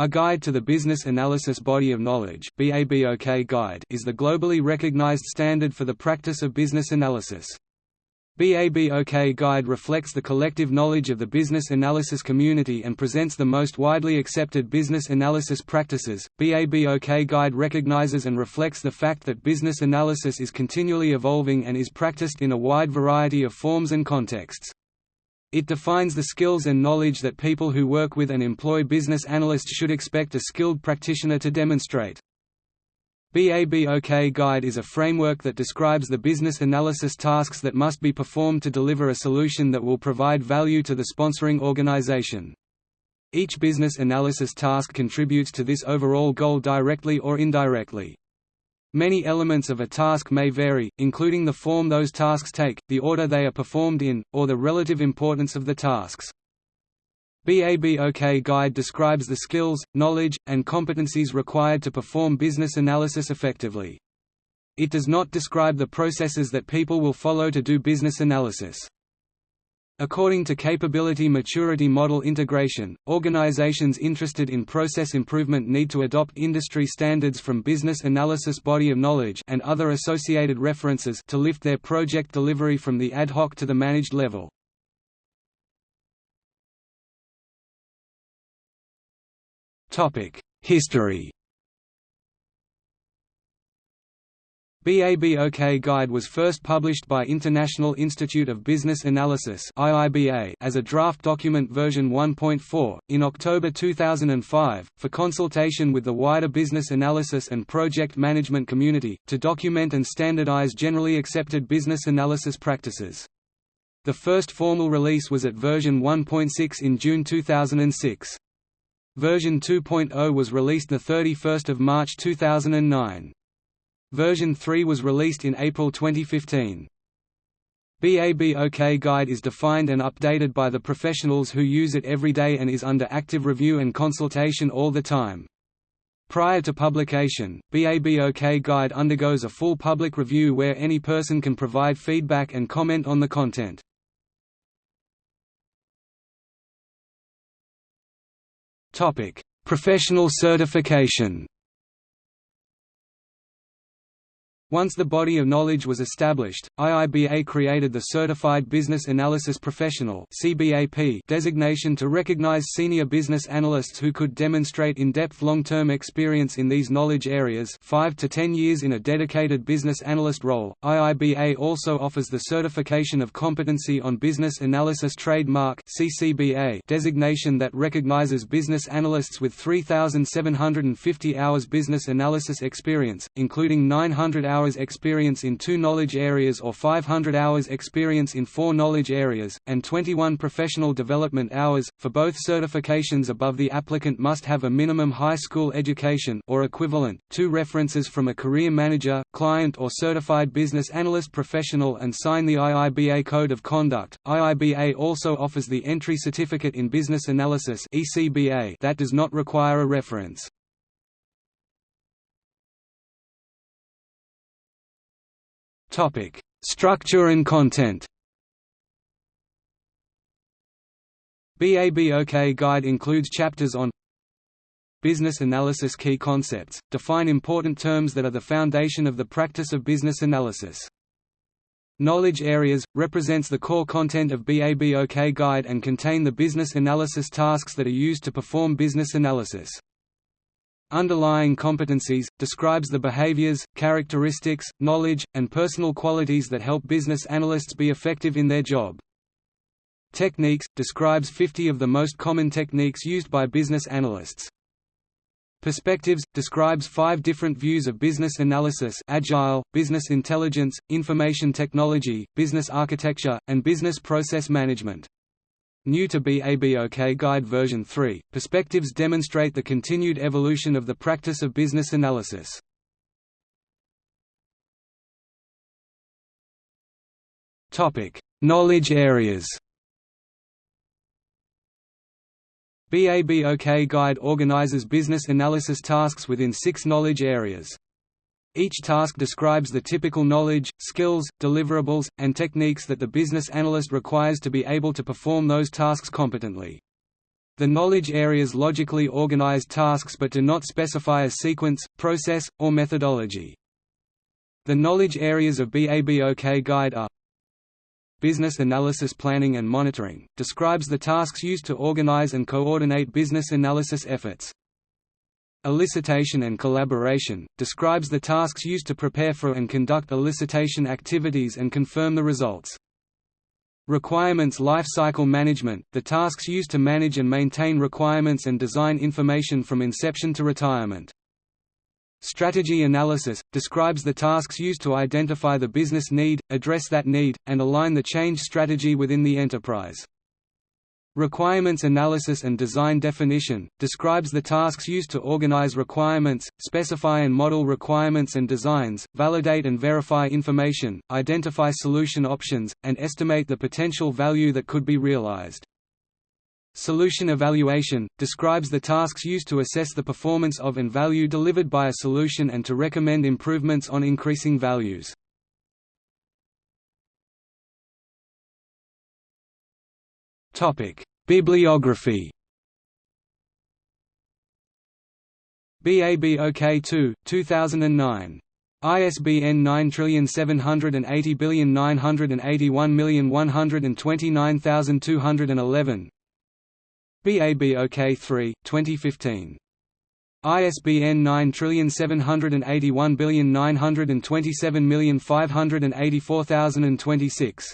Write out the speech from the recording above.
A Guide to the Business Analysis Body of Knowledge Guide is the globally recognized standard for the practice of business analysis. BABOK Guide reflects the collective knowledge of the business analysis community and presents the most widely accepted business analysis practices. BABOK Guide recognizes and reflects the fact that business analysis is continually evolving and is practiced in a wide variety of forms and contexts. It defines the skills and knowledge that people who work with and employ business analysts should expect a skilled practitioner to demonstrate. BABOK Guide is a framework that describes the business analysis tasks that must be performed to deliver a solution that will provide value to the sponsoring organization. Each business analysis task contributes to this overall goal directly or indirectly. Many elements of a task may vary, including the form those tasks take, the order they are performed in, or the relative importance of the tasks. BABOK Guide describes the skills, knowledge, and competencies required to perform business analysis effectively. It does not describe the processes that people will follow to do business analysis. According to Capability Maturity Model Integration, organizations interested in process improvement need to adopt industry standards from Business Analysis Body of Knowledge and other associated references to lift their project delivery from the ad hoc to the managed level. History BABOK Guide was first published by International Institute of Business Analysis as a draft document version 1.4, in October 2005, for consultation with the wider business analysis and project management community, to document and standardize generally accepted business analysis practices. The first formal release was at version 1.6 in June 2006. Version 2.0 was released 31 March 2009. Version 3 was released in April 2015. BABOK Guide is defined and updated by the professionals who use it every day and is under active review and consultation all the time. Prior to publication, BABOK Guide undergoes a full public review where any person can provide feedback and comment on the content. Professional certification Once the body of knowledge was established, IIBA created the Certified Business Analysis Professional designation to recognize senior business analysts who could demonstrate in-depth long-term experience in these knowledge areas 5 to 10 years in a dedicated business analyst role. IIBA also offers the Certification of Competency on Business Analysis Trademark designation that recognizes business analysts with 3,750 hours business analysis experience, including 900 hours hours experience in two knowledge areas or 500 hours experience in four knowledge areas, and 21 professional development hours. For both certifications above the applicant must have a minimum high school education or equivalent, two references from a career manager, client or certified business analyst professional and sign the IIBA Code of Conduct. IIBA also offers the Entry Certificate in Business Analysis that does not require a reference. Topic: Structure and content. BABOK Guide includes chapters on Business analysis key concepts, define important terms that are the foundation of the practice of business analysis. Knowledge areas, represents the core content of BABOK Guide and contain the business analysis tasks that are used to perform business analysis. Underlying competencies, describes the behaviors, characteristics, knowledge, and personal qualities that help business analysts be effective in their job. Techniques, describes 50 of the most common techniques used by business analysts. Perspectives, describes five different views of business analysis agile, business intelligence, information technology, business architecture, and business process management. New to BABOK Guide version 3, perspectives demonstrate the continued evolution of the practice of business analysis. Knowledge areas BABOK Guide organizes business analysis tasks within six knowledge areas. Each task describes the typical knowledge, skills, deliverables, and techniques that the business analyst requires to be able to perform those tasks competently. The knowledge areas logically organize tasks but do not specify a sequence, process, or methodology. The knowledge areas of BABOK Guide are Business Analysis Planning and Monitoring, describes the tasks used to organize and coordinate business analysis efforts. Elicitation and Collaboration, describes the tasks used to prepare for and conduct elicitation activities and confirm the results. Requirements Lifecycle Management, the tasks used to manage and maintain requirements and design information from inception to retirement. Strategy Analysis, describes the tasks used to identify the business need, address that need, and align the change strategy within the enterprise. Requirements Analysis and Design Definition, describes the tasks used to organize requirements, specify and model requirements and designs, validate and verify information, identify solution options, and estimate the potential value that could be realized. Solution Evaluation, describes the tasks used to assess the performance of and value delivered by a solution and to recommend improvements on increasing values. Bibliography. BABOK 2, 2009. ISBN 9780981129211. BABOK 3, 2015. ISBN 9781927585026.